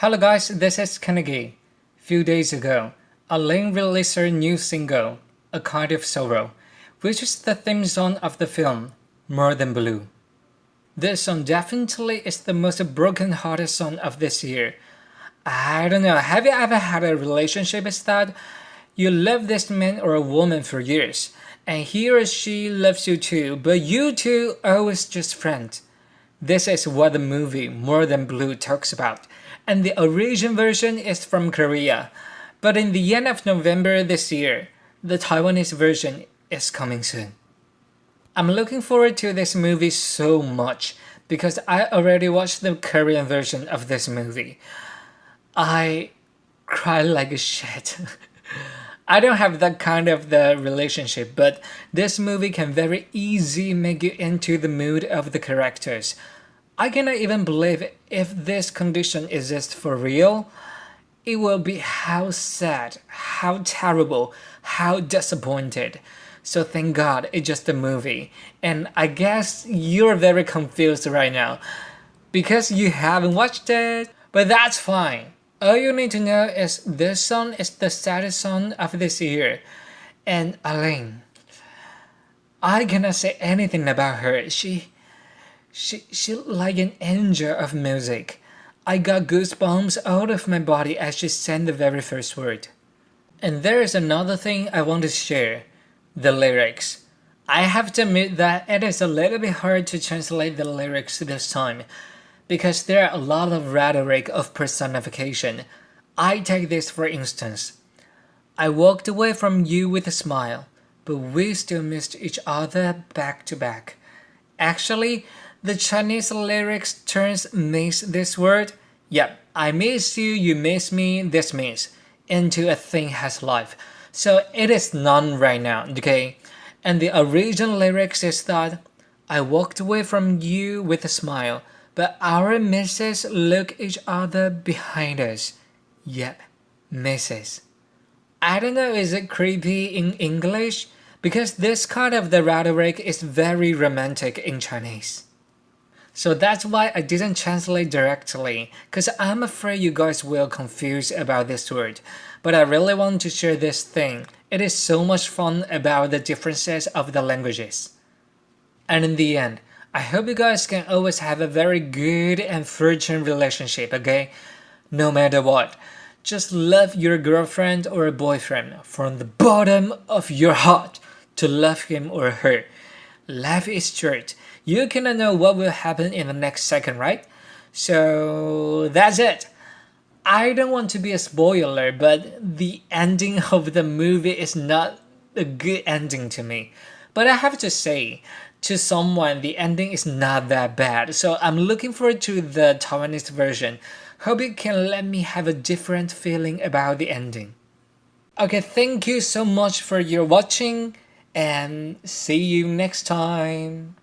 Hello guys, this is Kennedy. Few days ago, A-Lin released her new single, A Kind of Sorrow, which is the theme song of the film, More Than Blue. This song definitely is the most broken-hearted song of this year. I don't know, have you ever had a relationship that? You love this man or a woman for years, and he or she loves you too, but you two always just friends. This is what the movie More Than Blue talks about, and the original version is from Korea. But in the end of November this year, the Taiwanese version is coming soon. I'm looking forward to this movie so much because I already watched the Korean version of this movie. I cry like a shit. I don't have that kind of the relationship, but this movie can very easy make you into the mood of the characters. I cannot even believe if this condition exists for real. It will be how sad, how terrible, how disappointed. So thank God it's just a movie. And I guess you're very confused right now because you haven't watched it. But that's fine. All you need to know is this song is the saddest song of this year. And A-Lin, I cannot say anything about her. She, she, she like an angel of music. I got goosebumps out of my body as she sang the very first word. And there is another thing I want to share, the lyrics. I have to admit that it is a little bit hard to translate the lyrics this time because there are a lot of rhetoric of personification. I take this for instance. I walked away from you with a smile, but we still missed each other back to back. Actually, the Chinese lyrics turns miss this word, yep, I miss you, you miss me, this means, into a thing has life. So it is none right now, okay? And the original lyrics is that I walked away from you with a smile, but our misses look each other behind us. Yep, misses. I don't know is it creepy in English? Because this kind of the rhetoric is very romantic in Chinese. So that's why I didn't translate directly, cause I'm afraid you guys will confuse about this word. But I really want to share this thing. It is so much fun about the differences of the languages. And in the end, I hope you guys can always have a very good and virgin relationship, okay? No matter what. Just love your girlfriend or a boyfriend from the bottom of your heart to love him or her. Life is short. You cannot know what will happen in the next second, right? So that's it. I don't want to be a spoiler, but the ending of the movie is not a good ending to me. But I have to say, to someone, the ending is not that bad. So I'm looking forward to the Taiwanese version. Hope you can let me have a different feeling about the ending. Okay, thank you so much for your watching and see you next time.